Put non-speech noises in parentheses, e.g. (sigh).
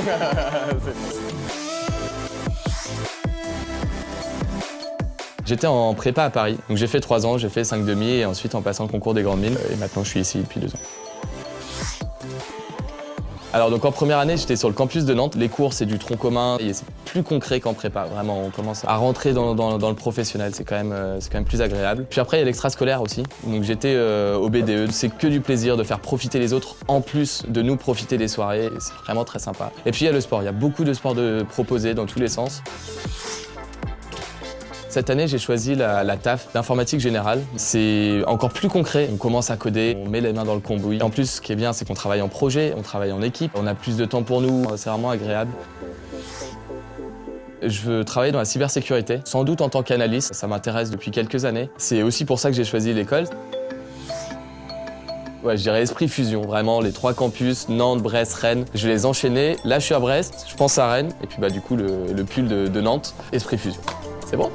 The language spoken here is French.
(laughs) J'étais en prépa à Paris, donc j'ai fait trois ans, j'ai fait cinq demi et ensuite en passant le concours des grandes mines et maintenant je suis ici depuis deux ans. Alors donc en première année, j'étais sur le campus de Nantes. Les cours, c'est du tronc commun et c'est plus concret qu'en prépa. Vraiment, on commence à rentrer dans, le professionnel. C'est quand, même, euh, quand même plus agréable. Puis après, il y a l'extrascolaire aussi. Donc j'étais euh, au BDE. C'est que du plaisir de faire profiter les autres en plus de nous profiter des soirées. C'est vraiment très sympa. Et puis il y a le sport. Il y a beaucoup de sports proposés dans tous les sens. Cette année, j'ai choisi la, TAF d'informatique générale. C'est encore plus concret. On commence à coder, on met les mains dans le cambouis. En plus, ce qui est bien, c'est qu'on travaille en projet, on travaille en équipe, on a plus de temps pour nous. C'est vraiment agréable. Je veux travailler dans la cybersécurité, sans doute en tant qu'analyste. Ça m'intéresse depuis quelques années. C'est aussi pour ça que j'ai choisi l'école. Ouais, je dirais Esprit Fusion, vraiment les trois campus, Nantes, Brest, Rennes. Je vais les enchaîner. Là, je suis à Brest, je pense à Rennes, et puis bah du coup le, pull de Nantes, Esprit Fusion. C'est bon?